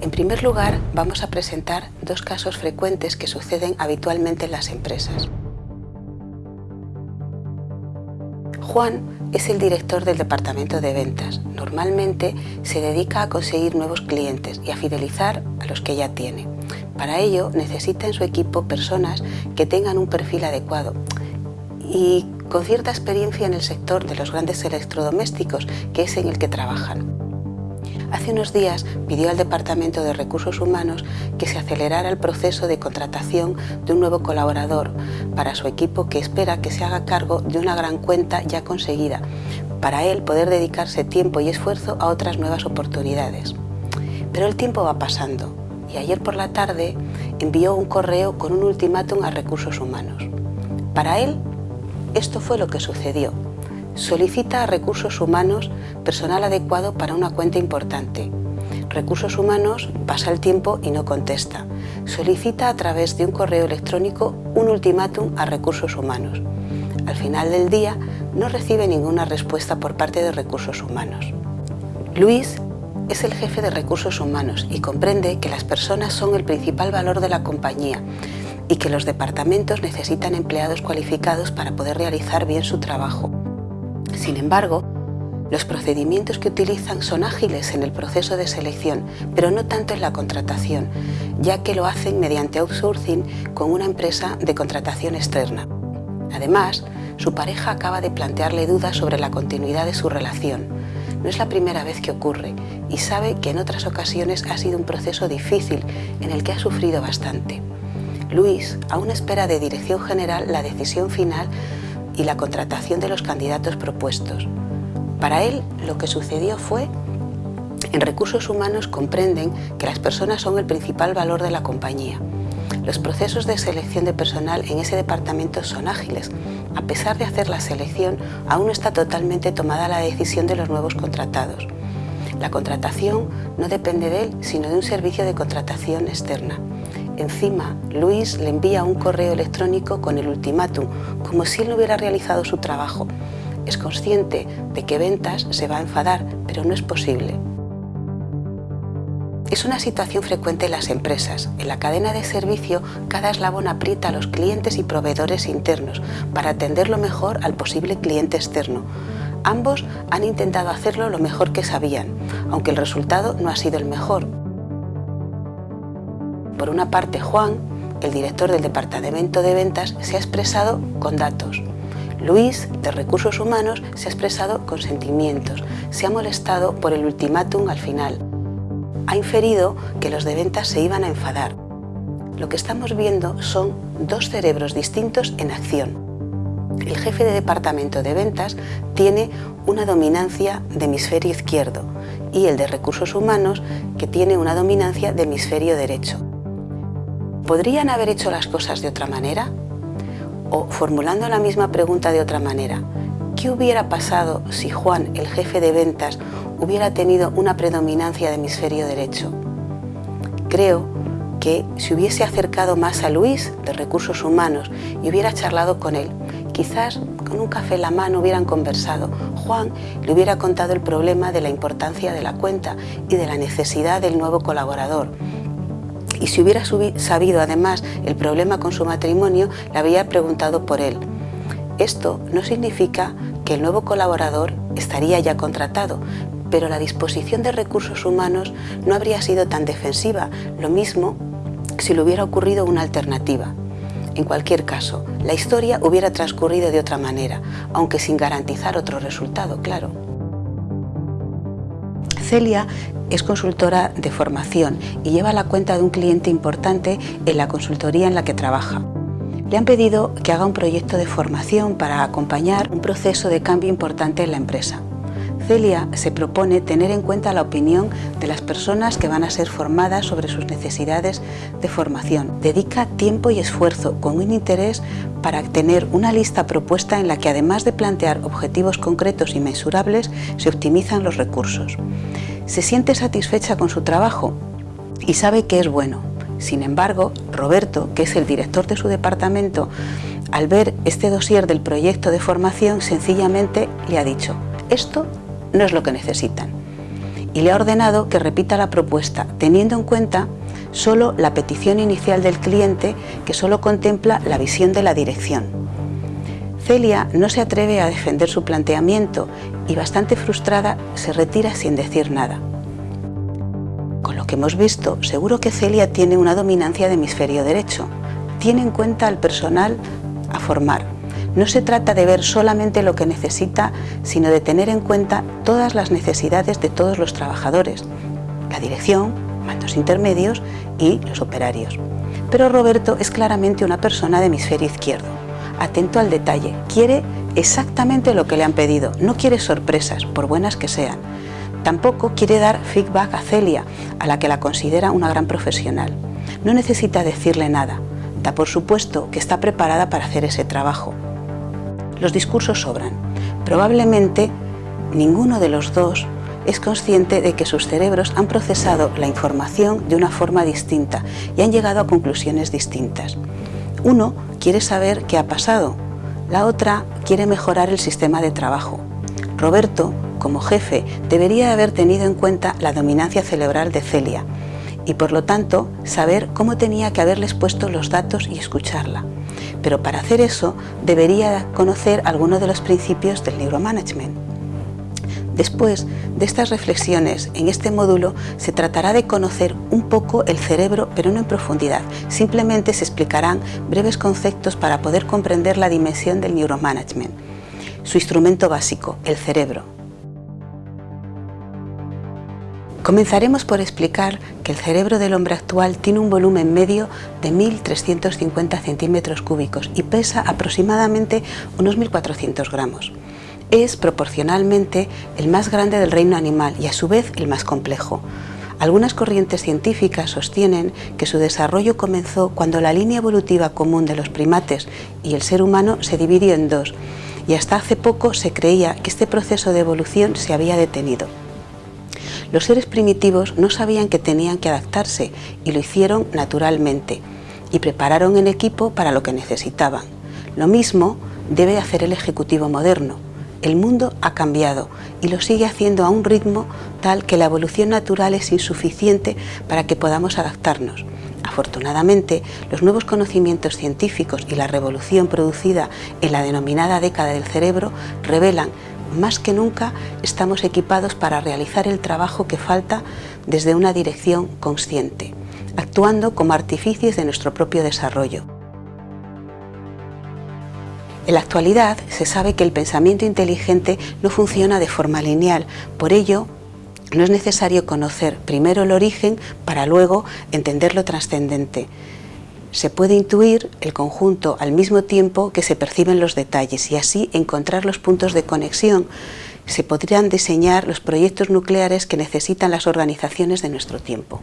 En primer lugar, vamos a presentar dos casos frecuentes que suceden habitualmente en las empresas. Juan es el director del departamento de ventas. Normalmente se dedica a conseguir nuevos clientes y a fidelizar a los que ya tiene. Para ello necesita en su equipo personas que tengan un perfil adecuado y con cierta experiencia en el sector de los grandes electrodomésticos, que es en el que trabajan. Hace unos días pidió al Departamento de Recursos Humanos que se acelerara el proceso de contratación de un nuevo colaborador para su equipo que espera que se haga cargo de una gran cuenta ya conseguida, para él poder dedicarse tiempo y esfuerzo a otras nuevas oportunidades. Pero el tiempo va pasando y ayer por la tarde envió un correo con un ultimátum a Recursos Humanos. Para él, esto fue lo que sucedió Solicita a Recursos Humanos personal adecuado para una cuenta importante. Recursos Humanos pasa el tiempo y no contesta. Solicita a través de un correo electrónico un ultimátum a Recursos Humanos. Al final del día no recibe ninguna respuesta por parte de Recursos Humanos. Luis es el jefe de Recursos Humanos y comprende que las personas son el principal valor de la compañía y que los departamentos necesitan empleados cualificados para poder realizar bien su trabajo. Sin embargo, los procedimientos que utilizan son ágiles en el proceso de selección, pero no tanto en la contratación, ya que lo hacen mediante outsourcing con una empresa de contratación externa. Además, su pareja acaba de plantearle dudas sobre la continuidad de su relación. No es la primera vez que ocurre y sabe que en otras ocasiones ha sido un proceso difícil en el que ha sufrido bastante. Luis aún espera de Dirección General la decisión final y la contratación de los candidatos propuestos. Para él, lo que sucedió fue en recursos humanos comprenden que las personas son el principal valor de la compañía. Los procesos de selección de personal en ese departamento son ágiles. A pesar de hacer la selección, aún no está totalmente tomada la decisión de los nuevos contratados. La contratación no depende de él, sino de un servicio de contratación externa. Encima, Luis le envía un correo electrónico con el ultimátum, como si él no hubiera realizado su trabajo. Es consciente de que Ventas se va a enfadar, pero no es posible. Es una situación frecuente en las empresas. En la cadena de servicio, cada eslabón aprieta a los clientes y proveedores internos para atenderlo mejor al posible cliente externo. Ambos han intentado hacerlo lo mejor que sabían, aunque el resultado no ha sido el mejor. Por una parte, Juan, el director del Departamento de Ventas, se ha expresado con datos. Luis, de Recursos Humanos, se ha expresado con sentimientos. Se ha molestado por el ultimátum al final. Ha inferido que los de ventas se iban a enfadar. Lo que estamos viendo son dos cerebros distintos en acción. El jefe de departamento de ventas tiene una dominancia de hemisferio izquierdo y el de recursos humanos que tiene una dominancia de hemisferio derecho. ¿Podrían haber hecho las cosas de otra manera? O formulando la misma pregunta de otra manera, ¿qué hubiera pasado si Juan, el jefe de ventas, hubiera tenido una predominancia de hemisferio derecho? Creo que si hubiese acercado más a Luis, de Recursos Humanos, y hubiera charlado con él, quizás con un café en la mano hubieran conversado. Juan le hubiera contado el problema de la importancia de la cuenta y de la necesidad del nuevo colaborador y si hubiera sabido además el problema con su matrimonio, le habría preguntado por él. Esto no significa que el nuevo colaborador estaría ya contratado, pero la disposición de recursos humanos no habría sido tan defensiva, lo mismo si le hubiera ocurrido una alternativa. En cualquier caso, la historia hubiera transcurrido de otra manera, aunque sin garantizar otro resultado, claro. Celia es consultora de formación y lleva la cuenta de un cliente importante en la consultoría en la que trabaja. Le han pedido que haga un proyecto de formación para acompañar un proceso de cambio importante en la empresa. Celia se propone tener en cuenta la opinión de las personas que van a ser formadas sobre sus necesidades de formación. Dedica tiempo y esfuerzo con un interés para tener una lista propuesta en la que además de plantear objetivos concretos y mensurables, se optimizan los recursos. Se siente satisfecha con su trabajo y sabe que es bueno. Sin embargo, Roberto, que es el director de su departamento, al ver este dossier del proyecto de formación, sencillamente le ha dicho «esto no es lo que necesitan». y le ha ordenado que repita la propuesta, teniendo en cuenta solo la petición inicial del cliente que solo contempla la visión de la dirección. Celia no se atreve a defender su planteamiento y bastante frustrada se retira sin decir nada. Con lo que hemos visto, seguro que Celia tiene una dominancia de hemisferio derecho. Tiene en cuenta al personal a formar. No se trata de ver solamente lo que necesita, sino de tener en cuenta todas las necesidades de todos los trabajadores, la dirección, mandos intermedios y los operarios. Pero Roberto es claramente una persona de hemisferio izquierdo, atento al detalle, quiere exactamente lo que le han pedido, no quiere sorpresas, por buenas que sean. Tampoco quiere dar feedback a Celia, a la que la considera una gran profesional. No necesita decirle nada, da por supuesto que está preparada para hacer ese trabajo. Los discursos sobran. Probablemente ninguno de los dos es consciente de que sus cerebros han procesado la información de una forma distinta y han llegado a conclusiones distintas. Uno quiere saber qué ha pasado, la otra quiere mejorar el sistema de trabajo. Roberto, como jefe, debería haber tenido en cuenta la dominancia cerebral de Celia y por lo tanto saber cómo tenía que haberles puesto los datos y escucharla. Pero para hacer eso debería conocer algunos de los principios del neuromanagement. Después de estas reflexiones en este módulo se tratará de conocer un poco el cerebro pero no en profundidad, simplemente se explicarán breves conceptos para poder comprender la dimensión del neuromanagement, su instrumento básico, el cerebro. Comenzaremos por explicar que el cerebro del hombre actual tiene un volumen medio de 1.350 centímetros cúbicos y pesa aproximadamente unos 1.400 gramos es proporcionalmente el más grande del reino animal y a su vez el más complejo. Algunas corrientes científicas sostienen que su desarrollo comenzó cuando la línea evolutiva común de los primates y el ser humano se dividió en dos y hasta hace poco se creía que este proceso de evolución se había detenido. Los seres primitivos no sabían que tenían que adaptarse y lo hicieron naturalmente y prepararon en equipo para lo que necesitaban. Lo mismo debe hacer el ejecutivo moderno el mundo ha cambiado y lo sigue haciendo a un ritmo tal que la evolución natural es insuficiente para que podamos adaptarnos. Afortunadamente, los nuevos conocimientos científicos y la revolución producida en la denominada década del cerebro revelan más que nunca estamos equipados para realizar el trabajo que falta desde una dirección consciente, actuando como artificios de nuestro propio desarrollo. En la actualidad se sabe que el pensamiento inteligente no funciona de forma lineal, por ello no es necesario conocer primero el origen para luego entender lo trascendente. Se puede intuir el conjunto al mismo tiempo que se perciben los detalles y así encontrar los puntos de conexión. Se podrían diseñar los proyectos nucleares que necesitan las organizaciones de nuestro tiempo.